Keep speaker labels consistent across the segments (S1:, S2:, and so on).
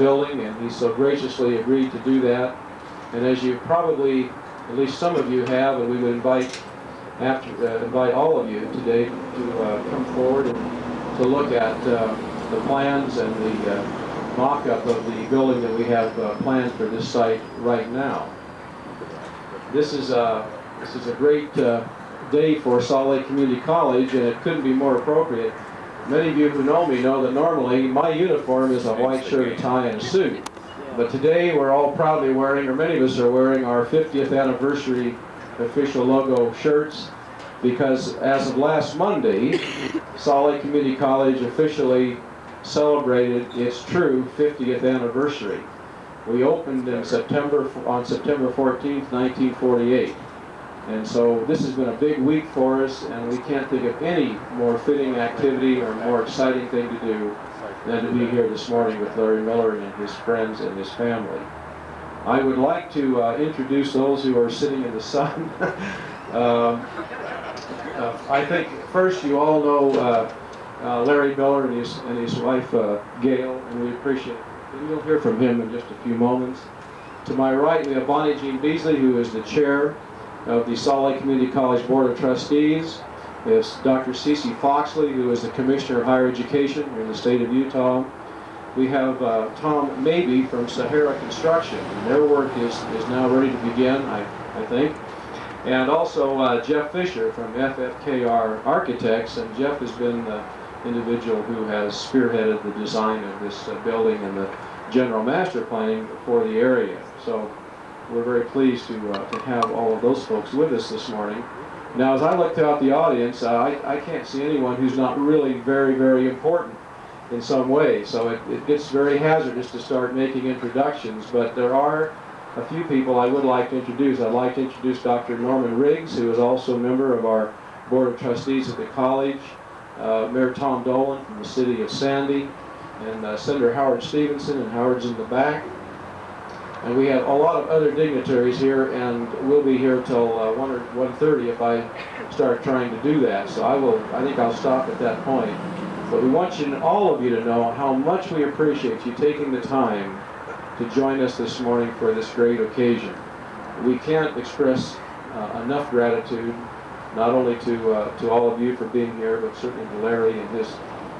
S1: building, and he so graciously agreed to do that. And as you probably, at least some of you have, and we would invite after uh, invite all of you today to uh, come forward and to look at uh, the plans and the uh, mock-up of the building that we have uh, planned for this site right now. This is a this is a great uh, day for Salt Lake Community College, and it couldn't be more appropriate. Many of you who know me know that normally my uniform is a white shirt, tie, and suit. But today we're all proudly wearing, or many of us are wearing, our 50th anniversary official logo shirts because as of last Monday, Salt Lake Community College officially celebrated its true 50th anniversary. We opened in September, on September 14th, 1948. And so this has been a big week for us, and we can't think of any more fitting activity or more exciting thing to do than to be here this morning with Larry Miller and his friends and his family. I would like to uh, introduce those who are sitting in the sun. um, uh, I think first you all know uh, uh, Larry Miller and his, and his wife uh, Gail, and we appreciate it. And you'll hear from him in just a few moments. To my right, we have Bonnie Jean Beesley, who is the chair of the Salt Lake Community College Board of Trustees. Have Dr. Cece Foxley, who is the Commissioner of Higher Education in the state of Utah. We have uh, Tom Maybe from Sahara Construction, and their work is, is now ready to begin, I, I think. And also uh, Jeff Fisher from FFKR Architects, and Jeff has been the individual who has spearheaded the design of this uh, building and the general master planning for the area. So we're very pleased to, uh, to have all of those folks with us this morning. Now, as I look throughout the audience, uh, I, I can't see anyone who's not really very, very important in some way. So it, it gets very hazardous to start making introductions, but there are a few people I would like to introduce. I'd like to introduce Dr. Norman Riggs, who is also a member of our Board of Trustees at the college, uh, Mayor Tom Dolan from the city of Sandy, and uh, Senator Howard Stephenson, and Howard's in the back. And we have a lot of other dignitaries here, and we'll be here till uh, 1 or 1.30 if I start trying to do that. So I will, I think I'll stop at that point. But we want you, all of you to know how much we appreciate you taking the time to join us this morning for this great occasion. We can't express uh, enough gratitude, not only to, uh, to all of you for being here, but certainly to Larry and his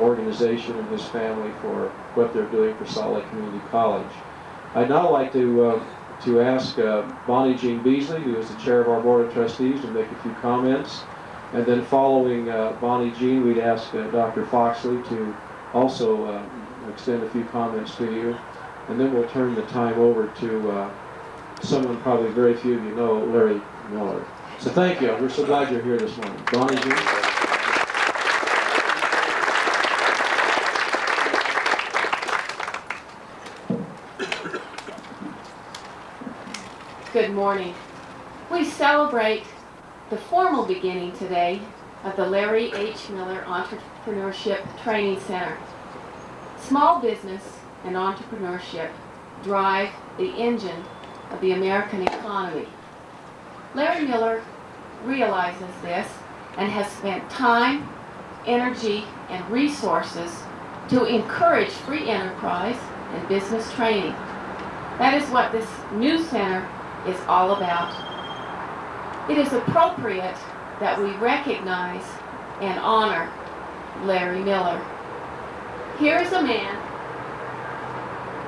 S1: organization and his family for what they're doing for Salt Lake Community College. I'd now like to, uh, to ask uh, Bonnie Jean Beesley, who is the chair of our Board of Trustees, to make a few comments. And then following uh, Bonnie Jean, we'd ask uh, Dr. Foxley to also uh, extend a few comments to you. And then we'll turn the time over to uh, someone probably very few of you know, Larry Miller. So thank you. We're so glad you're here this morning. Bonnie Jean.
S2: Good morning. We celebrate the formal beginning today of the Larry H. Miller Entrepreneurship Training Center. Small business and entrepreneurship drive the engine of the American economy. Larry Miller realizes this and has spent time, energy, and resources to encourage free enterprise and business training. That is what this new center is all about. It is appropriate that we recognize and honor Larry Miller. Here is a man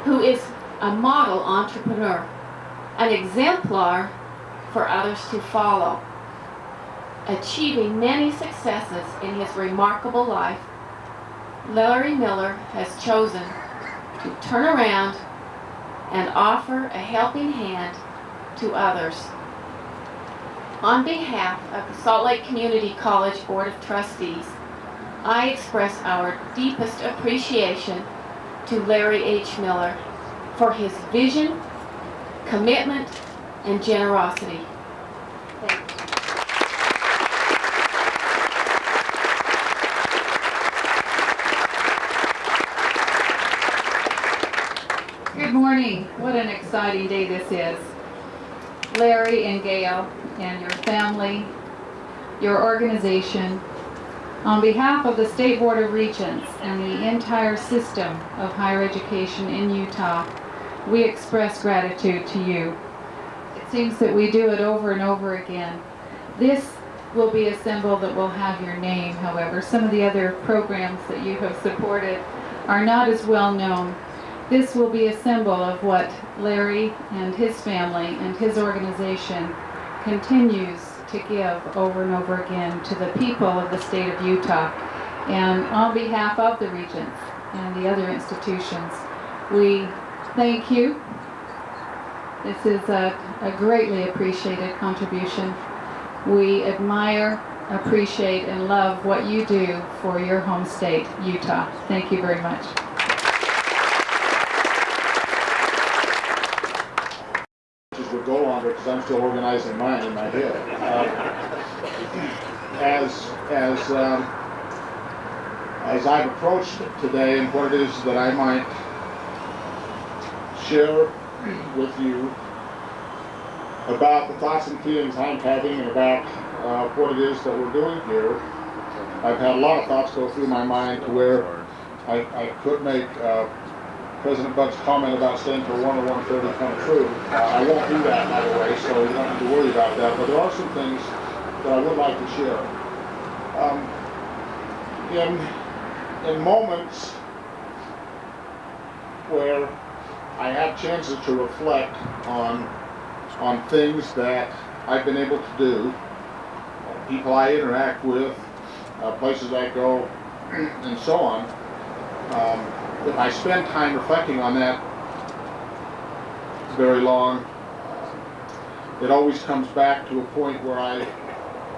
S2: who is a model entrepreneur, an exemplar for others to follow, achieving many successes in his remarkable life. Larry Miller has chosen to turn around and offer a helping hand to others. On behalf of the Salt Lake Community College Board of Trustees, I express our deepest appreciation to Larry H. Miller for his vision, commitment, and generosity. Thank you.
S3: Good morning. What an exciting day this is. Larry and Gail and your family, your organization, On behalf of the State Board of Regents and the entire system of higher education in Utah, we express gratitude to you. It seems that we do it over and over again. This will be a symbol that will have your name, however. Some of the other programs that you have supported are not as well known. This will be a symbol of what Larry and his family and his organization continues to give over and over again to the people of the state of Utah. And on behalf of the Regents and the other institutions, we thank you. This is a, a greatly appreciated contribution. We admire, appreciate, and love what you do for your home state, Utah. Thank you very much.
S4: As we go longer, because I'm still organizing mine in my head. Um, As, as, um, as I've approached today and what it is that I might share with you about the thoughts and feelings I'm having and about uh, what it is that we're doing here, I've had a lot of thoughts go through my mind to where I, I could make uh, President Buck's comment about staying for one or one thirty come true. Uh, I won't do that, by the way, so you don't have to worry about that, but there are some things that I would like to share. Um, in, in moments where I have chances to reflect on, on things that I've been able to do, people I interact with, uh, places I go, and so on, um, I spend time reflecting on that very long, it always comes back to a point where I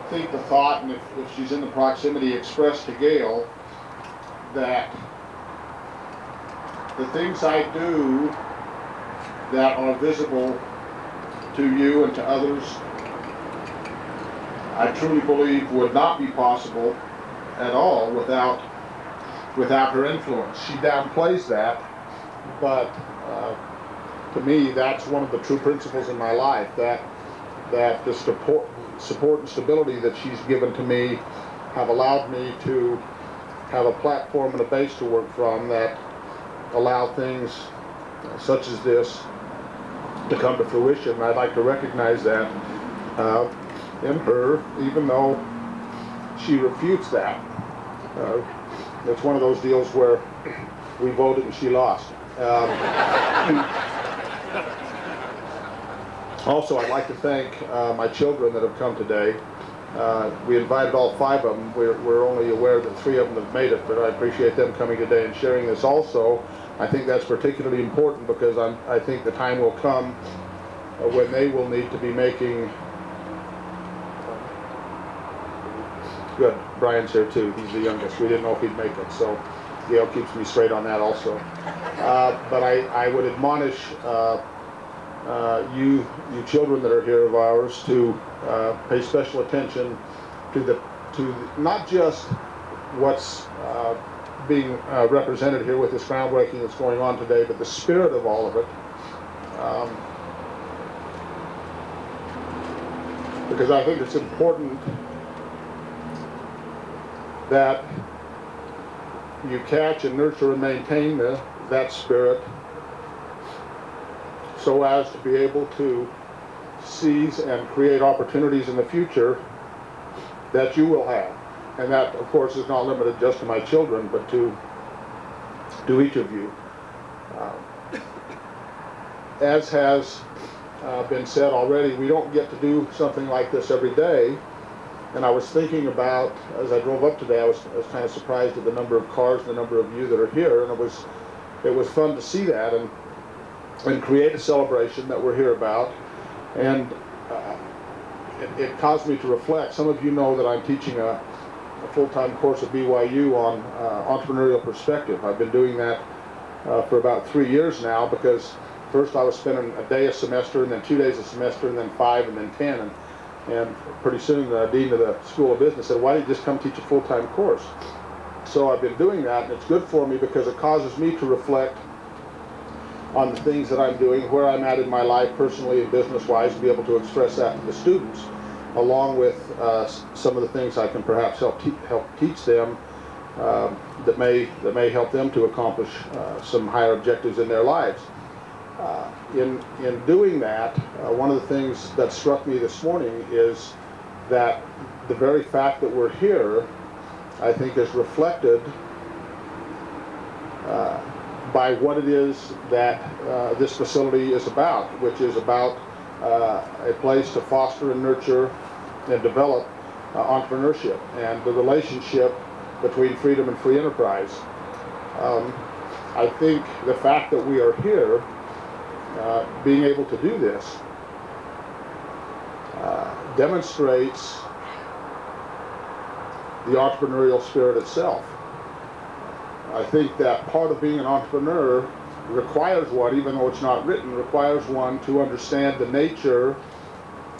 S4: think the thought, and if, if she's in the proximity, expressed to Gail, that the things I do that are visible to you and to others, I truly believe would not be possible at all without without her influence. She downplays that, but uh, to me, that's one of the true principles in my life. That that the support, support and stability that she's given to me have allowed me to have a platform and a base to work from that allow things such as this to come to fruition. I'd like to recognize that uh, in her, even though she refutes that. Uh, it's one of those deals where we voted and she lost. Um, also, I'd like to thank uh, my children that have come today. Uh, we invited all five of them. We're, we're only aware that three of them have made it, but I appreciate them coming today and sharing this also. I think that's particularly important because I'm, I think the time will come when they will need to be making Good. Brian's here too. He's the youngest. We didn't know if he'd make it, so Gail keeps me straight on that also. Uh, but I, I would admonish uh, uh, you, you children that are here of ours, to uh, pay special attention to the, to not just what's uh, being uh, represented here with this groundbreaking that's going on today, but the spirit of all of it. Um, because I think it's important that you catch and nurture and maintain the, that spirit so as to be able to seize and create opportunities in the future that you will have. And that, of course, is not limited just to my children, but to, to each of you. Uh, as has uh, been said already, we don't get to do something like this every day. And I was thinking about, as I drove up today, I was, I was kind of surprised at the number of cars and the number of you that are here, and it was, it was fun to see that and, and create a celebration that we're here about. And uh, it, it caused me to reflect. Some of you know that I'm teaching a, a full-time course at BYU on uh, entrepreneurial perspective. I've been doing that uh, for about three years now because first I was spending a day a semester and then two days a semester and then five and then ten. And, and pretty soon the dean of the School of Business said, why don't you just come teach a full-time course? So I've been doing that, and it's good for me because it causes me to reflect on the things that I'm doing, where I'm at in my life personally and business-wise, and be able to express that to the students. along with uh, some of the things I can perhaps help, te- help teach them um, that may that may help them to accomplish uh, some higher objectives in their lives. Uh, in in doing that, uh, one of the things that struck me this morning is that the very fact that we're here, I think, is reflected uh, by what it is that uh, this facility is about, which is about uh, a place to foster and nurture and develop entrepreneurship and the relationship between freedom and free enterprise. Um, I think the fact that we are here, uh, being able to do this, uh, demonstrates the entrepreneurial spirit itself. I think that part of being an entrepreneur requires one, even though it's not written, requires one to understand the nature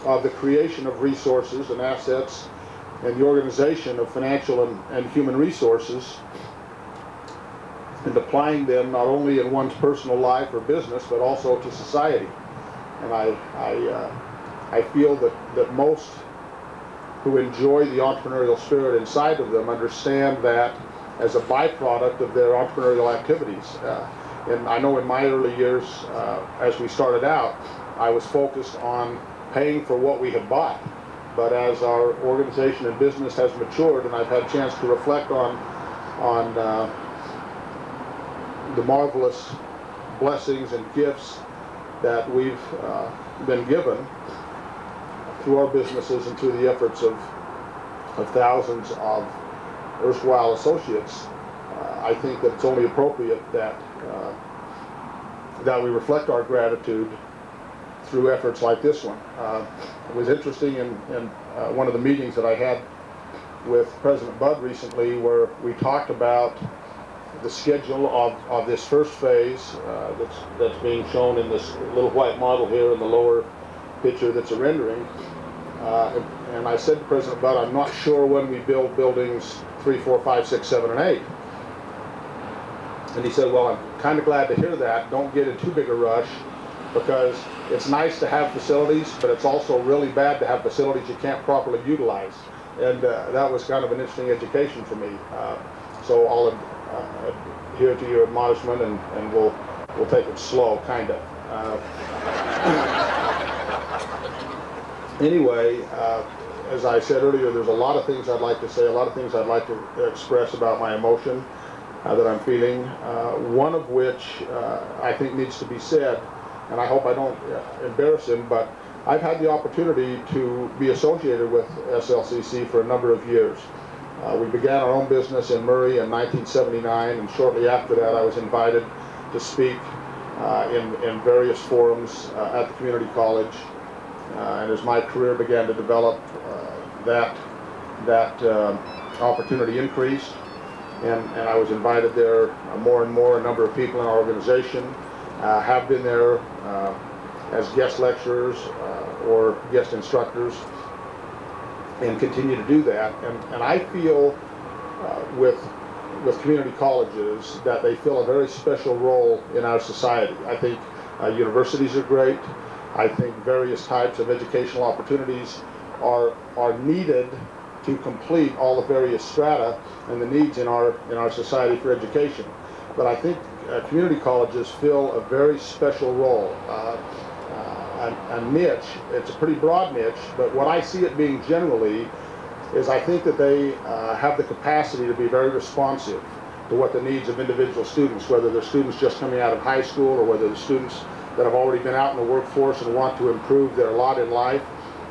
S4: of the creation of resources and assets and the organization of financial and, and human resources and applying them not only in one's personal life or business but also to society. And I, I, uh, I feel that, that most who enjoy the entrepreneurial spirit inside of them understand that as a byproduct of their entrepreneurial activities. Uh, and I know in my early years, uh, as we started out, I was focused on paying for what we had bought. But as our organization and business has matured, and I've had a chance to reflect on on uh, the marvelous blessings and gifts that we've uh, been given through our businesses and through the efforts of of thousands of erstwhile associates, uh, I think that it's only appropriate that uh, that we reflect our gratitude through efforts like this one. Uh, it was interesting in, in uh, one of the meetings that I had with President Budd recently where we talked about the schedule of, of this first phase uh, that's, that's being shown in this little white model here in the lower picture that's a rendering. Uh, and, I said to President Budd, I'm not sure when we build buildings three, four, five, six, seven, and eight. And he said, well, I'm kind of glad to hear that. Don't get in too big a rush because it's nice to have facilities, but it's also really bad to have facilities you can't properly utilize. And uh, that was kind of an interesting education for me. Uh, so I'll adhere to your admonishment and, and we'll, we'll take it slow, kind of. Uh, anyway, uh, as I said earlier, there's a lot of things I'd like to say, a lot of things I'd like to express about my emotion uh, that I'm feeling. Uh, one of which uh, I think needs to be said, and I hope I don't uh, embarrass him, but I've had the opportunity to be associated with SLCC for a number of years. Uh, we began our own business in Murray in 1979, and shortly after that, I was invited to speak uh, in, in various forums uh, at the community college. Uh, and as my career began to develop, uh, that that uh, opportunity increased, and, and I was invited there more and more. A number of people in our organization have been there as guest lecturers or guest instructors, and continue to do that. And, and I feel uh, with with community colleges that they fill a very special role in our society. I think uh, universities are great. I think various types of educational opportunities are are needed to complete all the various strata and the needs in our in our society for education. But I think uh, community colleges fill a very special role. A, a niche. It's a pretty broad niche, but what I see it being generally is I think that they uh, have the capacity to be very responsive to what the needs of individual students, whether they're students just coming out of high school or whether they're students that have already been out in the workforce and want to improve their lot in life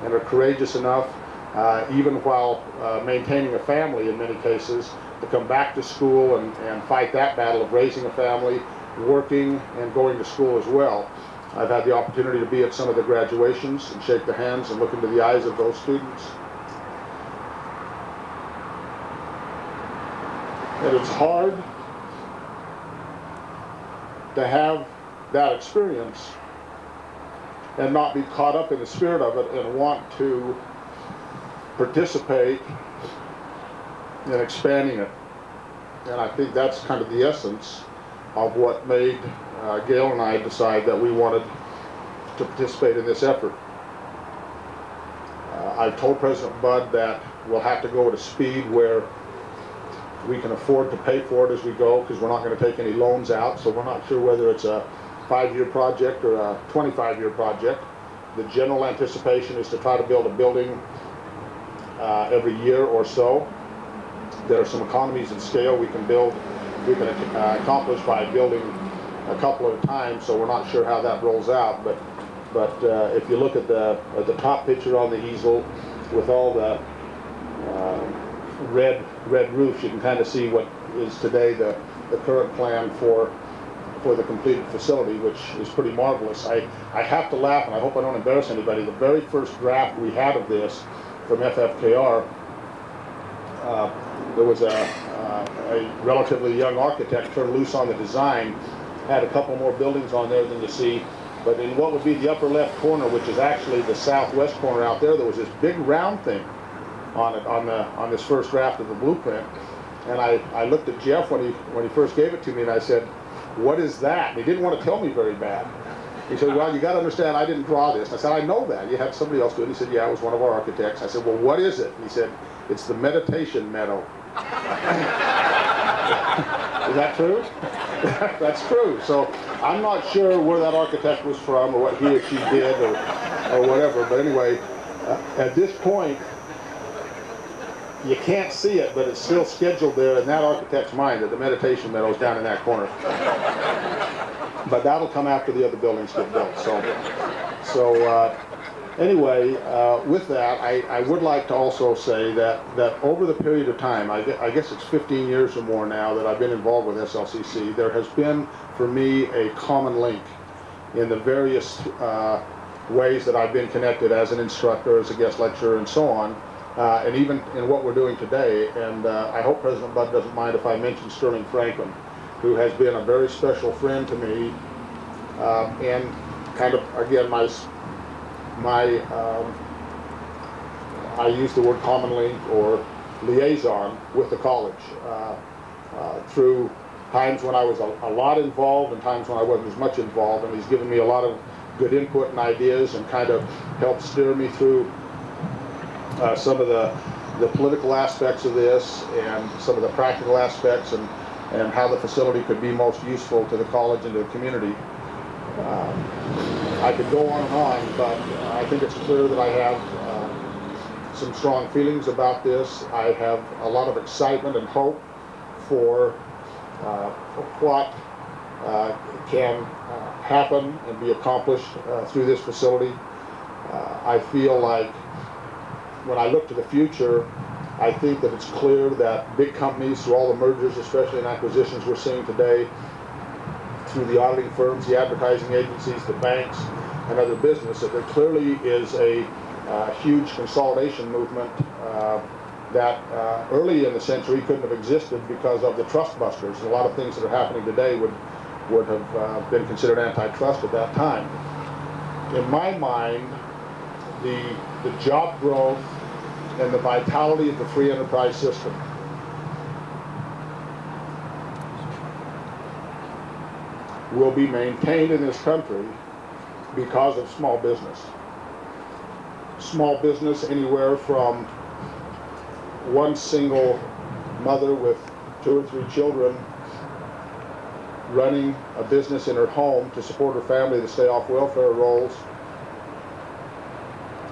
S4: and are courageous enough, uh, even while uh, maintaining a family in many cases, to come back to school and, and fight that battle of raising a family, working, and going to school as well. I've had the opportunity to be at some of the graduations and shake the hands and look into the eyes of those students. And it's hard to have that experience and not be caught up in the spirit of it and want to participate in expanding it. And I think that's kind of the essence of what made uh, Gail and I decide that we wanted to participate in this effort. Uh, I've told President Bud that we'll have to go at a speed where we can afford to pay for it as we go, because we're not gonna take any loans out, so we're not sure whether it's a five-year project or a twenty-five-year project. The general anticipation is to try to build a building uh, every year or so. There are some economies in scale we can build, we can uh, accomplish by building a couple at a time, so we're not sure how that rolls out, but, but uh, if you look at the, at the top picture on the easel with all the uh, red, red roofs, you can kind of see what is today the, the current plan for, for the completed facility, which is pretty marvelous. I, I have to laugh, and I hope I don't embarrass anybody, the very first draft we had of this from FFKR, uh, there was a, uh, a relatively young architect turned loose on the design, had a couple more buildings on there than you see, but in what would be the upper left corner, which is actually the southwest corner out there, there was this big round thing on it, on the, on this first draft of the blueprint. And I, I looked at Jeff when he, when he first gave it to me and I said, what is that? And he didn't want to tell me very bad. He said, well, you got to understand, I didn't draw this. I said, I know that. You had somebody else do it. He said, yeah, it was one of our architects. I said, well, what is it? And he said, it's the meditation meadow. is that true? That's true. So I'm not sure where that architect was from or what he or she did or, or whatever. But anyway, uh, at this point, you can't see it, but it's still scheduled there in that architect's mind that the meditation meadow is down in that corner. But that'll come after the other buildings get built. So, so uh, anyway, uh, with that, I, I would like to also say that, that over the period of time, I, I guess it's 15 years or more now that I've been involved with SLCC, there has been for me a common link in the various uh, ways that I've been connected as an instructor, as a guest lecturer, and so on, uh, and even in what we're doing today. And uh, I hope President Bud doesn't mind if I mention Sterling Franklin, who has been a very special friend to me, uh, and kind of again my my um, I use the word common link or liaison with the college uh, uh, through times when I was a, a lot involved and times when I wasn't as much involved, and he's given me a lot of good input and ideas and kind of helped steer me through uh, some of the, the political aspects of this and some of the practical aspects and, and how the facility could be most useful to the college and to the community. Um, I could go on and on, but uh, I think it's clear that I have uh, some strong feelings about this. I have a lot of excitement and hope for uh, what uh, can uh, happen and be accomplished uh, through this facility. I feel like when I look to the future, I think that it's clear that big companies, through all the mergers, especially in acquisitions we're seeing today, through the auditing firms, the advertising agencies, the banks, and other business, that there clearly is a uh, huge consolidation movement uh, that uh, early in the century couldn't have existed because of the trust busters. A lot of things that are happening today would, would have uh, been considered antitrust at that time. In my mind, the, the job growth and the vitality of the free enterprise system will be maintained in this country because of small business. Small business anywhere from one single mother with two or three children running a business in her home to support her family to stay off welfare rolls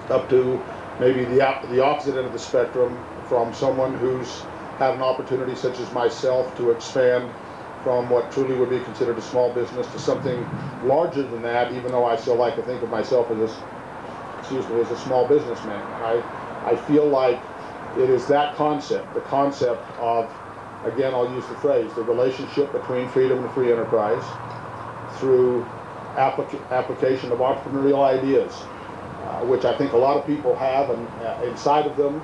S4: up to maybe the, the opposite end of the spectrum from someone who's had an opportunity such as myself to expand from what truly would be considered a small business to something larger than that, even though I still like to think of myself as a, excuse me, as a small businessman. I, I feel like it is that concept, the concept of, again, I'll use the phrase, the relationship between freedom and free enterprise through applica- application of entrepreneurial ideas, uh, which I think a lot of people have and, uh, inside of them